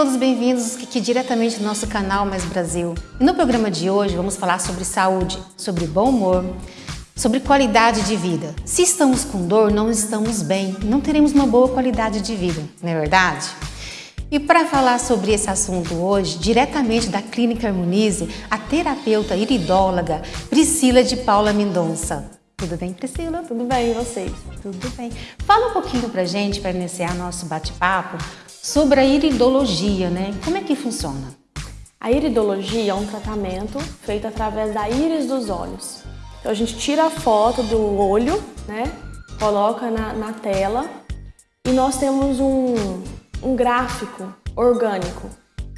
Todos bem-vindos aqui diretamente do nosso canal Mais Brasil. E no programa de hoje vamos falar sobre saúde, sobre bom humor, sobre qualidade de vida. Se estamos com dor, não estamos bem, não teremos uma boa qualidade de vida, não é verdade? E para falar sobre esse assunto hoje, diretamente da Clínica Harmonize, a terapeuta iridóloga Priscila de Paula Mendonça. Tudo bem, Priscila? Tudo bem, e vocês? Tudo bem. Fala um pouquinho pra gente, para iniciar nosso bate-papo, sobre a iridologia, né? Como é que funciona? A iridologia é um tratamento feito através da íris dos olhos. Então a gente tira a foto do olho, né? Coloca na, na tela e nós temos um, um gráfico orgânico.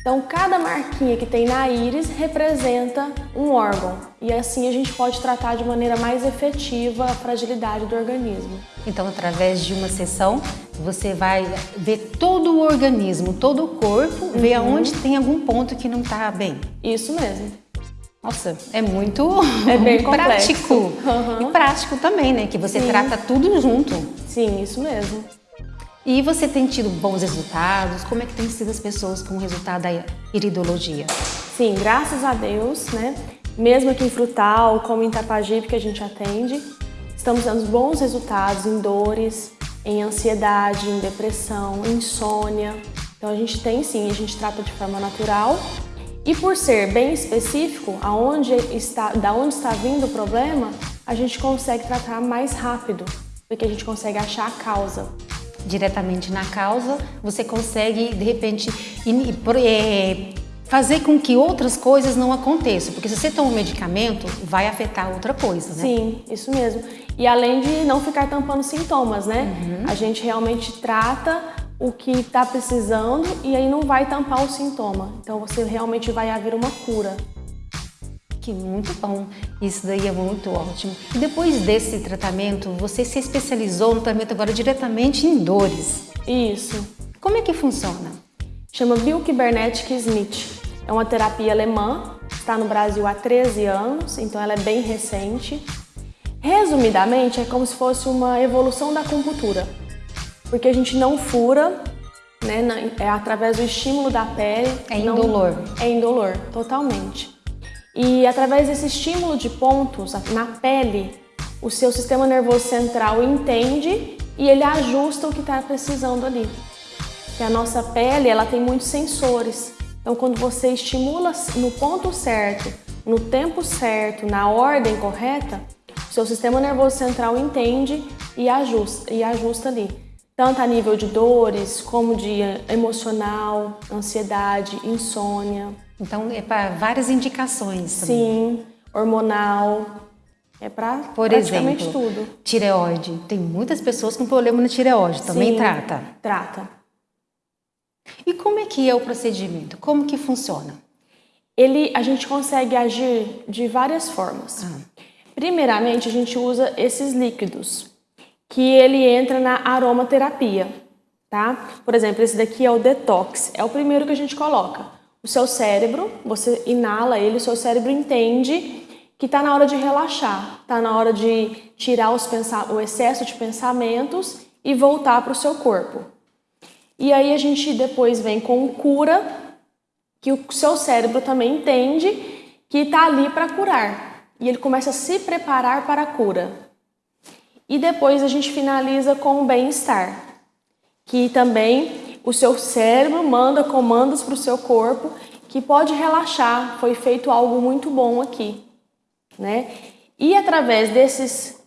Então, cada marquinha que tem na íris representa um órgão e assim a gente pode tratar de maneira mais efetiva a fragilidade do organismo. Então, através de uma sessão, você vai ver todo o organismo, todo o corpo, uhum. ver aonde tem algum ponto que não está bem. Isso mesmo. Nossa, é muito é bem prático. Uhum. E prático também, né? Que você Sim. trata tudo junto. Sim, isso mesmo. E você tem tido bons resultados? Como é que tem sido as pessoas com o resultado da iridologia? Sim, graças a Deus, né? Mesmo aqui em Frutal, como em Itapajipe, que a gente atende, estamos dando bons resultados em dores, em ansiedade, em depressão, insônia. Então a gente tem sim, a gente trata de forma natural. E por ser bem específico, aonde está, da onde está vindo o problema, a gente consegue tratar mais rápido, porque a gente consegue achar a causa diretamente na causa, você consegue, de repente, é, fazer com que outras coisas não aconteçam. Porque se você toma um medicamento, vai afetar outra coisa, né? Sim, isso mesmo. E além de não ficar tampando sintomas, né? Uhum. A gente realmente trata o que está precisando e aí não vai tampar o sintoma. Então você realmente vai haver uma cura. Que muito bom, isso daí é muito ótimo. E depois desse tratamento, você se especializou no tratamento agora diretamente em dores. Isso. Como é que funciona? Chama Biokybernetic Smith. É uma terapia alemã, está no Brasil há 13 anos, então ela é bem recente. Resumidamente, é como se fosse uma evolução da acupuntura, porque a gente não fura, né, é através do estímulo da pele. É indolor. Não, é indolor, totalmente. E através desse estímulo de pontos na pele, o seu sistema nervoso central entende e ele ajusta o que está precisando ali. Que a nossa pele ela tem muitos sensores. Então, quando você estimula no ponto certo, no tempo certo, na ordem correta, o seu sistema nervoso central entende e ajusta, e ajusta ali. Tanto a nível de dores, como de emocional, ansiedade, insônia. Então é para várias indicações também. Sim, hormonal, é para praticamente exemplo, tudo. tireoide. Tem muitas pessoas com problema na tireoide, também Sim, trata? trata. E como é que é o procedimento? Como que funciona? Ele, a gente consegue agir de várias formas. Ah. Primeiramente, a gente usa esses líquidos, que ele entra na aromaterapia, tá? Por exemplo, esse daqui é o detox, é o primeiro que a gente coloca o seu cérebro, você inala ele, o seu cérebro entende que está na hora de relaxar, está na hora de tirar os o excesso de pensamentos e voltar para o seu corpo. E aí a gente depois vem com cura, que o seu cérebro também entende que está ali para curar. E ele começa a se preparar para a cura. E depois a gente finaliza com o bem-estar, que também o seu cérebro manda comandos para o seu corpo que pode relaxar, foi feito algo muito bom aqui, né? E através desses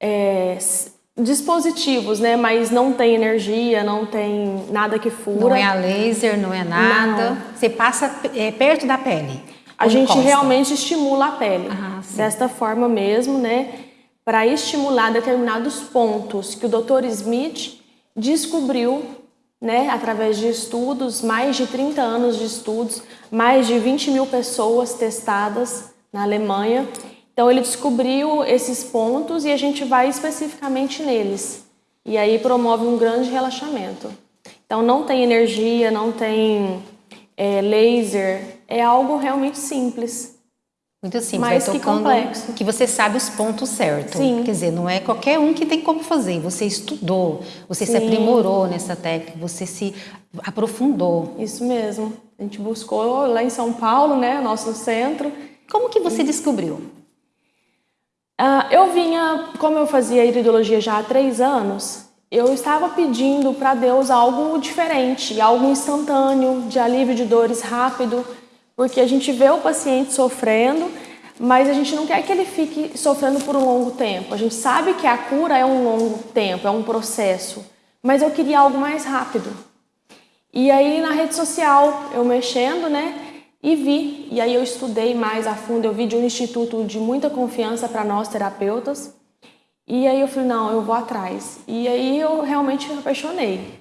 é, dispositivos, né? Mas não tem energia, não tem nada que fura. Não é a laser, não é nada. Não. Você passa é, perto da pele. A gente realmente estimula a pele. Ah, desta forma mesmo, né? Para estimular determinados pontos que o Dr. Smith descobriu né, através de estudos, mais de 30 anos de estudos, mais de 20 mil pessoas testadas na Alemanha. Então ele descobriu esses pontos e a gente vai especificamente neles. E aí promove um grande relaxamento. Então não tem energia, não tem é, laser, é algo realmente simples. Muito simples, mais vai que tocando complexo. que você sabe os pontos certos. Sim. Quer dizer, não é qualquer um que tem como fazer. Você estudou, você se Sim. aprimorou nessa técnica, você se aprofundou. Isso mesmo. A gente buscou lá em São Paulo, né, nosso centro. Como que você descobriu? Ah, eu vinha, como eu fazia iridologia já há três anos, eu estava pedindo para Deus algo diferente, algo instantâneo, de alívio de dores rápido, porque a gente vê o paciente sofrendo, mas a gente não quer que ele fique sofrendo por um longo tempo. A gente sabe que a cura é um longo tempo, é um processo, mas eu queria algo mais rápido. E aí na rede social, eu mexendo, né? E vi, e aí eu estudei mais a fundo, eu vi de um instituto de muita confiança para nós terapeutas. E aí eu falei, não, eu vou atrás. E aí eu realmente me apaixonei.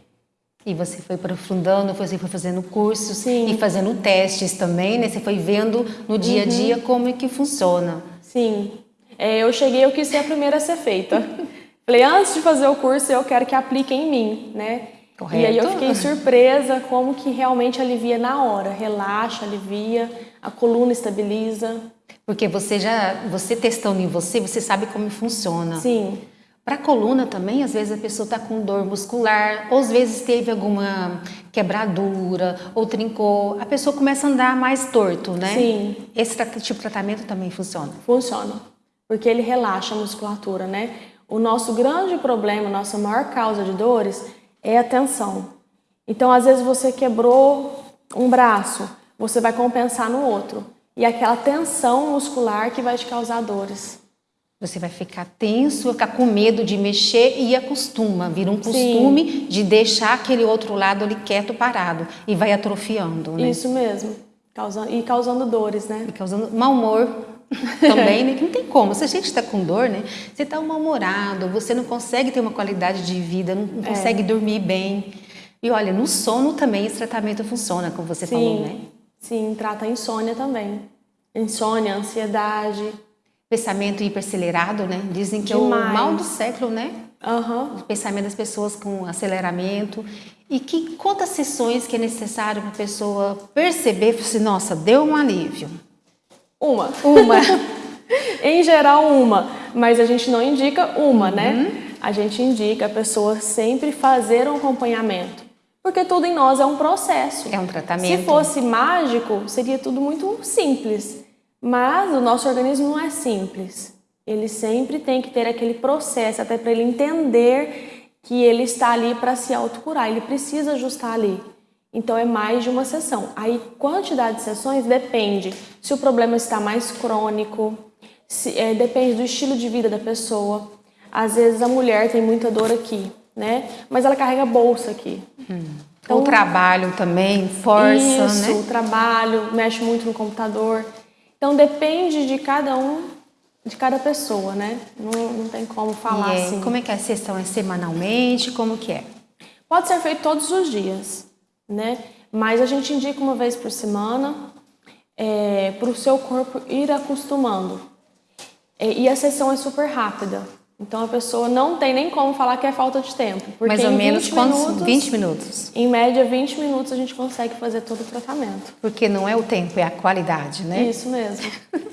E você foi aprofundando, você foi fazendo cursos Sim. e fazendo testes também, né? Você foi vendo no dia a Uhum. dia como é que funciona. Sim, É, eu cheguei, eu quis ser a primeira a ser feita. falei, antes de fazer o curso, eu quero que aplique em mim, né? Correto. E aí eu fiquei surpresa como que realmente alivia na hora. Relaxa, alivia, a coluna estabiliza. Porque você já, você testando em você, você sabe como funciona. Sim, Para a coluna também, às vezes a pessoa está com dor muscular, ou às vezes teve alguma quebradura, ou trincou, a pessoa começa a andar mais torto, né? Sim. Esse tipo de tratamento também funciona. funciona. Porque ele relaxa a musculatura, né? O nosso grande problema, nossa maior causa de dores é a tensão. Então, às vezes você quebrou um braço, você vai compensar no outro. E é aquela tensão muscular que vai te causar dores. Você vai ficar tenso, ficar com medo de mexer e acostuma, vira um costume de deixar aquele outro lado ali quieto, parado, e vai atrofiando, né? Isso mesmo. Causando, e causando dores, né? E causando mau humor também, né? Que não tem como. Se a gente está com dor, né? Você está mal-humorado, você não consegue ter uma qualidade de vida, não, não consegue dormir bem. E olha, no sono também esse tratamento funciona, como você falou, né? sim, trata a insônia também. Insônia, ansiedade. Pensamento hipercelerado, né? Dizem que é Demais. o mal do século, né? Aham. O pensamento das pessoas com aceleramento. E que quantas sessões que é necessário para a pessoa perceber, assim, nossa, deu um alívio. Uma. Uma. Em geral, uma, mas a gente não indica uma, Uhum. né? A gente indica a pessoa sempre fazer um acompanhamento, porque tudo em nós é um processo. É um tratamento. Se fosse mágico, seria tudo muito simples, mas o nosso organismo não é simples. Ele sempre tem que ter aquele processo, até para ele entender que ele está ali para se autocurar, ele precisa ajustar ali. Então é mais de uma sessão. Aí quantidade de sessões depende se o problema está mais crônico, se, é, depende do estilo de vida da pessoa. Às vezes a mulher tem muita dor aqui, né? Mas ela carrega bolsa aqui. o trabalho também, força, Isso, né? o trabalho, mexe muito no computador. Então depende de cada um, de cada pessoa, né? Não, não tem como falar E é, assim. Como é que é a sessão? É semanalmente? Como que é? Pode ser feito todos os dias, né? Mas a gente indica uma vez por semana para o seu corpo ir acostumando. É, E a sessão é super rápida. Então a pessoa não tem nem como falar que é falta de tempo. Porque Mais ou menos 20 quantos? minutos, 20 minutos. Em média, 20 minutos a gente consegue fazer todo o tratamento. Porque não é o tempo, é a qualidade, né? Isso mesmo.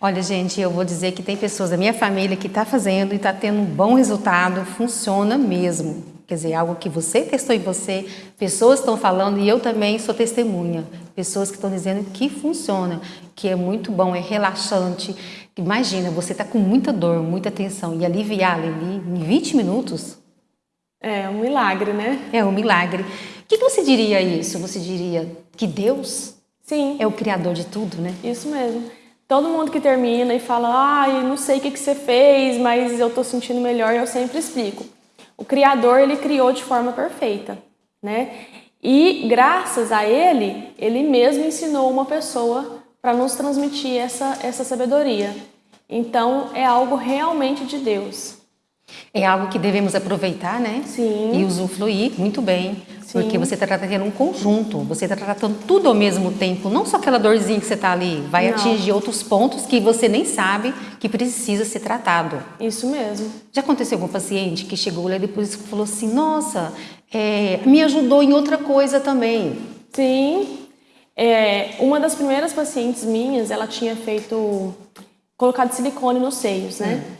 Olha, gente, eu vou dizer que tem pessoas da minha família que está fazendo e está tendo um bom resultado, funciona mesmo. Quer dizer, algo que você testou em você, pessoas estão falando e eu também sou testemunha. Pessoas que estão dizendo que funciona, que é muito bom, é relaxante. Imagina, você está com muita dor, muita tensão e aliviar ali em 20 minutos É um milagre, né? é um milagre. O que você diria isso? Você diria que Deus Sim, é o criador de tudo, né? isso mesmo. Todo mundo que termina e fala, ai, não sei o que, que você fez, mas eu tô sentindo melhor, eu sempre explico. O Criador, ele criou de forma perfeita, né? E graças a ele, ele mesmo ensinou uma pessoa para nos transmitir essa, essa sabedoria. Então, é algo realmente de Deus. É algo que devemos aproveitar, né? Sim. E usufruir muito bem. Sim. Porque você está tratando um conjunto, você está tratando tudo ao mesmo tempo, não só aquela dorzinha que você está ali, vai Não. atingir outros pontos que você nem sabe que precisa ser tratado. Isso mesmo. Já aconteceu algum paciente que chegou lá e depois falou assim: Nossa, é, me ajudou em outra coisa também. Sim, É, uma das primeiras pacientes minhas, ela tinha feito colocado silicone nos seios, né? Hum.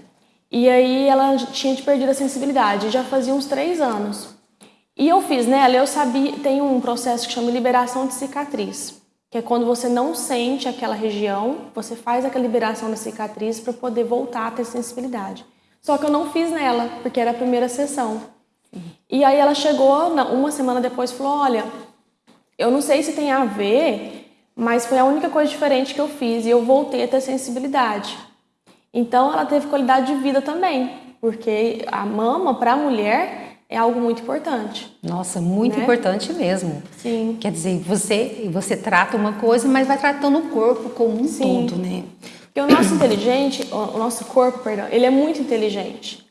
E aí ela tinha perdido a sensibilidade, já fazia uns três anos. E eu fiz nela, eu sabia, tem um processo que chama liberação de cicatriz, que é quando você não sente aquela região, você faz aquela liberação da cicatriz para poder voltar a ter sensibilidade. Só que eu não fiz nela, porque era a primeira sessão. E aí ela chegou, uma semana depois, e falou: Olha, eu não sei se tem a ver, mas foi a única coisa diferente que eu fiz e eu voltei a ter sensibilidade. Então ela teve qualidade de vida também, porque a mama para a mulher é algo muito importante. Nossa, muito né? importante mesmo. Sim. Quer dizer, você você trata uma coisa, mas vai tratando o corpo como um Sim. todo, né? Porque o nosso inteligente, o nosso corpo, perdão, ele é muito inteligente.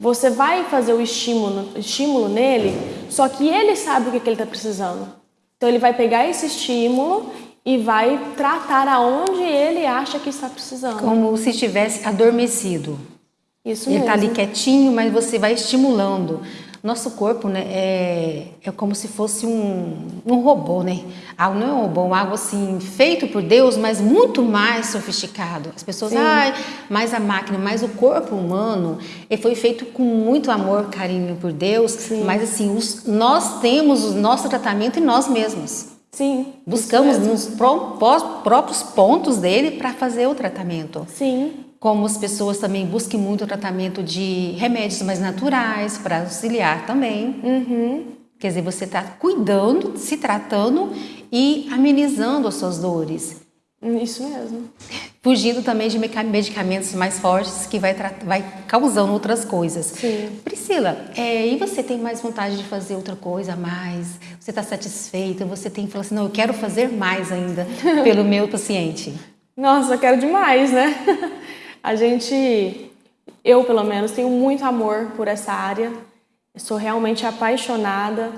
Você vai fazer o estímulo, estímulo nele, só que ele sabe o que, que ele está precisando. Então ele vai pegar esse estímulo e vai tratar aonde ele acha que está precisando. Como se estivesse adormecido. Isso ele mesmo. Ele está ali quietinho, mas você vai estimulando. Nosso corpo né, é, é como se fosse um, um robô, né? Algo, não é um robô, algo assim, feito por Deus, mas muito mais sofisticado. As pessoas, ah, mais a máquina, mas o corpo humano ele foi feito com muito amor, carinho por Deus, Sim. mas assim, os, nós temos o nosso tratamento em nós mesmos. Sim. Buscamos nos próprios pontos dele para fazer o tratamento. Sim como as pessoas também busquem muito o tratamento de remédios mais naturais para auxiliar também. Uhum. Quer dizer, você está cuidando, se tratando e amenizando as suas dores. Isso mesmo. Fugindo também de medicamentos mais fortes que vai, vai causando outras coisas. Sim. Priscila, é, e você tem mais vontade de fazer outra coisa a mais? Você está satisfeita? Você tem falado assim, não, eu quero fazer mais ainda pelo meu paciente. Nossa, eu quero demais, né? A gente, eu pelo menos, tenho muito amor por essa área. sou realmente apaixonada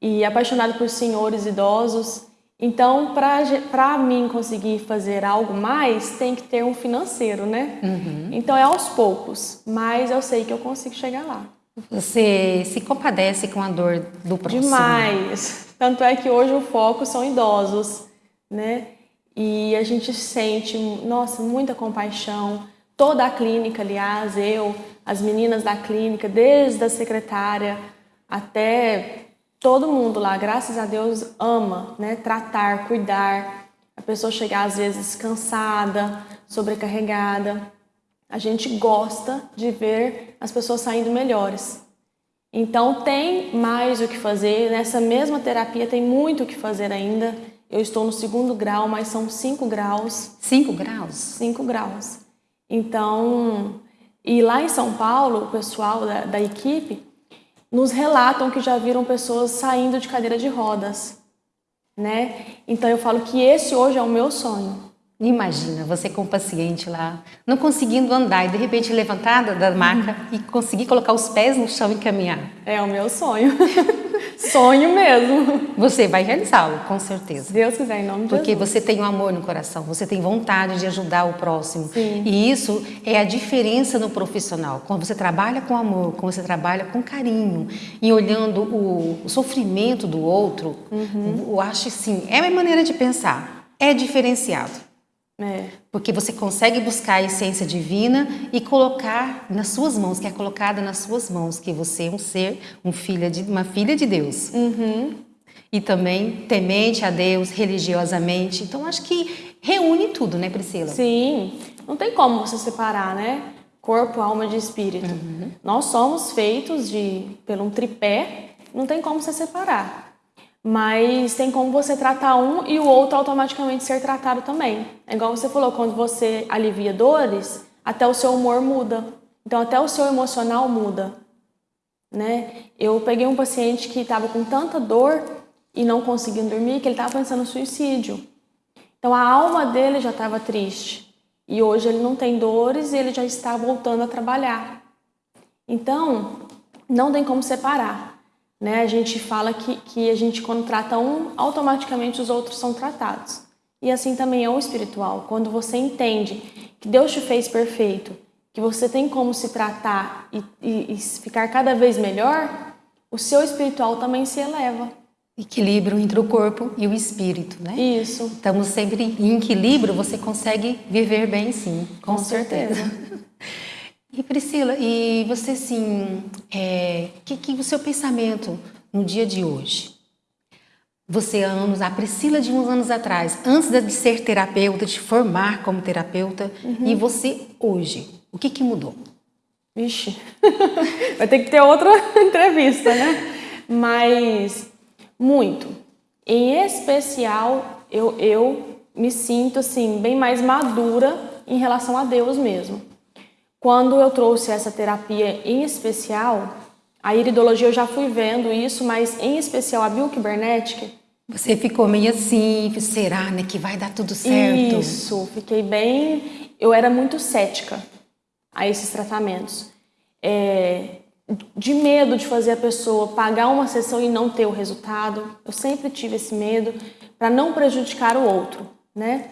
e apaixonada por senhores idosos. Então, para mim conseguir fazer algo mais, tem que ter um financeiro, né? Uhum. Então é aos poucos, mas eu sei que eu consigo chegar lá. Você se compadece com a dor do próximo? Demais. Tanto é que hoje o foco são idosos, né? E a gente sente, nossa, muita compaixão toda a clínica, aliás, eu, as meninas da clínica, desde a secretária até todo mundo lá, graças a Deus, ama né, tratar, cuidar. A pessoa chegar às vezes cansada, sobrecarregada. A gente gosta de ver as pessoas saindo melhores. Então tem mais o que fazer. Nessa mesma terapia tem muito o que fazer ainda. Eu estou no segundo grau, mas são cinco graus. Cinco graus? Cinco graus. Então, e lá em São Paulo, o pessoal da, da equipe nos relatam que já viram pessoas saindo de cadeira de rodas, né? Então eu falo que esse hoje é o meu sonho. Imagina você com o paciente lá, não conseguindo andar e de repente levantada da maca e conseguir colocar os pés no chão e caminhar. É o meu sonho. sonho mesmo. Você vai realizá-lo, com certeza. Se Deus quiser, em nome de Porque Jesus. você tem um amor no coração, você tem vontade de ajudar o próximo. Sim. E isso é a diferença no profissional. Quando você trabalha com amor, quando você trabalha com carinho e olhando o, o sofrimento do outro, uhum. eu acho assim, é a maneira de pensar, é diferenciado. É. Porque você consegue buscar a essência divina e colocar nas suas mãos, que é colocada nas suas mãos, que você é um ser, um filha de, uma filha de Deus. Uhum. E também temente a Deus religiosamente. Então acho que reúne tudo, né, Priscila? Sim. Não tem como você separar, né? Corpo, alma e espírito. Uhum. Nós somos feitos de pelo um tripé, não tem como você separar mas tem como você tratar um e o outro automaticamente ser tratado também. É igual você falou, quando você alivia dores, até o seu humor muda. Então até o seu emocional muda, né? Eu peguei um paciente que estava com tanta dor e não conseguindo dormir que ele estava pensando no suicídio. Então a alma dele já estava triste e hoje ele não tem dores e ele já está voltando a trabalhar. Então não tem como separar. Né? A gente fala que, que a gente, quando trata um, automaticamente os outros são tratados. E assim também é o espiritual. Quando você entende que Deus te fez perfeito, que você tem como se tratar e, e, e ficar cada vez melhor, o seu espiritual também se eleva. Equilíbrio entre o corpo e o espírito, né? Isso. Estamos sempre em equilíbrio, você consegue viver bem sim, com, com certeza. certeza. E Priscila, e você sim, é, que, que o seu pensamento no dia de hoje? Você anos, a Priscila de uns anos atrás, antes de ser terapeuta, de formar como terapeuta, uhum. e você hoje, o que que mudou? Vixe, vai ter que ter outra entrevista, né? Mas muito. Em especial, eu, eu me sinto assim bem mais madura em relação a Deus mesmo. Quando eu trouxe essa terapia em especial, a iridologia eu já fui vendo isso, mas em especial a bioquibernética. Você ficou meio assim, será né, que vai dar tudo certo? Isso, fiquei bem. Eu era muito cética a esses tratamentos. É, de medo de fazer a pessoa pagar uma sessão e não ter o resultado. Eu sempre tive esse medo para não prejudicar o outro, né?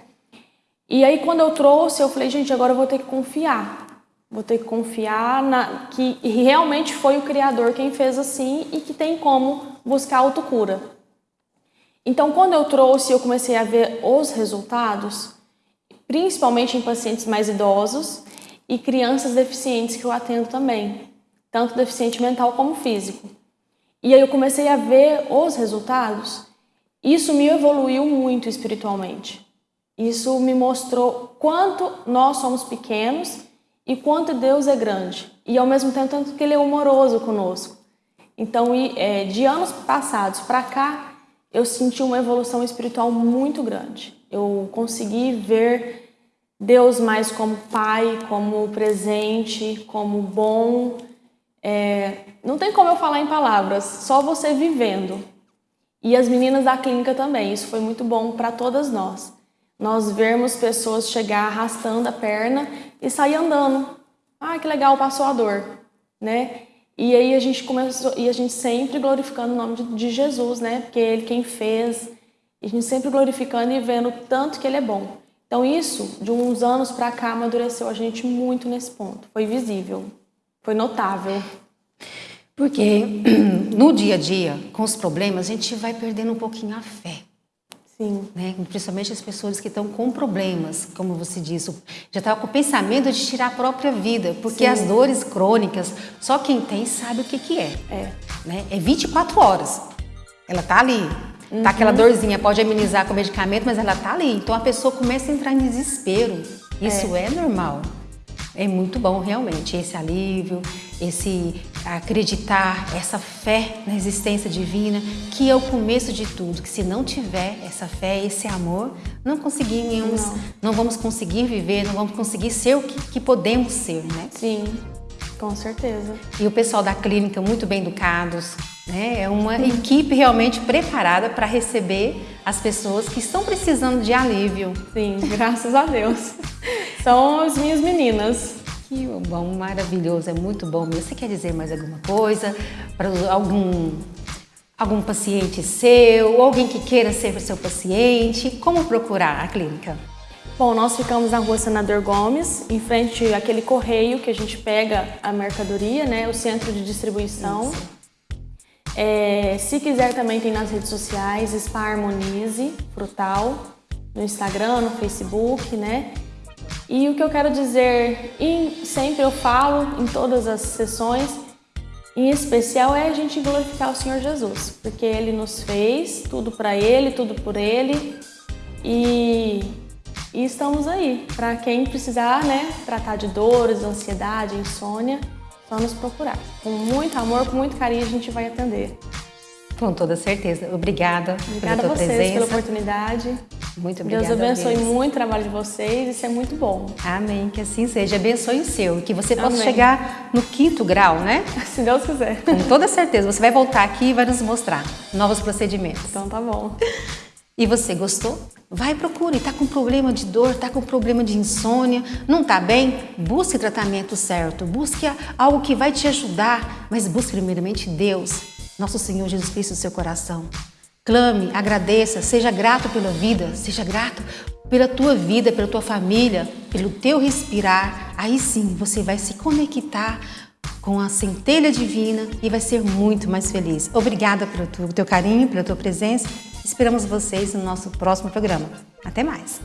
E aí quando eu trouxe, eu falei, gente, agora eu vou ter que confiar. Vou ter que confiar na, que realmente foi o Criador quem fez assim e que tem como buscar autocura. Então, quando eu trouxe, eu comecei a ver os resultados, principalmente em pacientes mais idosos e crianças deficientes que eu atendo também, tanto deficiente mental como físico. E aí eu comecei a ver os resultados. Isso me evoluiu muito espiritualmente. Isso me mostrou quanto nós somos pequenos e quanto Deus é grande e ao mesmo tempo tanto que Ele é amoroso conosco. Então, é, de anos passados para cá, eu senti uma evolução espiritual muito grande. Eu consegui ver Deus mais como Pai, como presente, como bom. É, não tem como eu falar em palavras, só você vivendo. E as meninas da clínica também, isso foi muito bom para todas nós. Nós vermos pessoas chegar arrastando a perna e sair andando. Ah, que legal, passou a dor, né? E aí a gente começou, e a gente sempre glorificando o nome de, de Jesus, né? Porque ele quem fez, e a gente sempre glorificando e vendo tanto que ele é bom. Então isso, de uns anos para cá, amadureceu a gente muito nesse ponto. Foi visível, foi notável. Porque no dia a dia, com os problemas, a gente vai perdendo um pouquinho a fé. Sim. Né? Principalmente as pessoas que estão com problemas, como você disse, já estava com o pensamento de tirar a própria vida, porque Sim. as dores crônicas, só quem tem sabe o que, que é. É. Né? É 24 horas. Ela tá ali. Uhum. Tá aquela uhum. dorzinha, pode amenizar com medicamento, mas ela tá ali. Então a pessoa começa a entrar em desespero. Isso é, é normal. É muito bom realmente esse alívio, esse acreditar, essa fé na existência divina, que é o começo de tudo, que se não tiver essa fé, esse amor, não conseguimos, não, não vamos conseguir viver, não vamos conseguir ser o que, que podemos ser, né? Sim, com certeza. E o pessoal da clínica muito bem educados, né? É uma equipe realmente preparada para receber as pessoas que estão precisando de alívio. Sim, graças a Deus. São as minhas meninas. Que bom, maravilhoso, é muito bom Você quer dizer mais alguma coisa para algum algum paciente seu, alguém que queira ser seu paciente? Como procurar a clínica? Bom, nós ficamos na rua Senador Gomes, em frente àquele correio que a gente pega a mercadoria, né? O centro de distribuição. É, se quiser também tem nas redes sociais, Spa Harmonize Frutal, no Instagram, no Facebook, né? E o que eu quero dizer, e sempre eu falo em todas as sessões, em especial é a gente glorificar o Senhor Jesus, porque Ele nos fez tudo para Ele, tudo por Ele e, e estamos aí para quem precisar, né, tratar de dores, ansiedade, insônia, só nos procurar. Com muito amor, com muito carinho a gente vai atender. Com toda certeza. Obrigada, obrigada pela tua a vocês presença. pela oportunidade. Muito obrigada. Deus abençoe muito o trabalho de vocês, isso é muito bom. Amém, que assim seja. Abençoe o seu, que você possa Amém. chegar no quinto grau, né? Se Deus quiser. Com toda certeza. Você vai voltar aqui e vai nos mostrar novos procedimentos. Então tá bom. E você gostou? Vai procure, está com problema de dor, está com problema de insônia, não está bem? Busque tratamento certo, busque algo que vai te ajudar, mas busque primeiramente Deus, nosso Senhor Jesus Cristo no seu coração. Clame, agradeça, seja grato pela vida, seja grato pela tua vida, pela tua família, pelo teu respirar. Aí sim você vai se conectar com a centelha divina e vai ser muito mais feliz. Obrigada pelo teu carinho, pela tua presença. Esperamos vocês no nosso próximo programa. Até mais!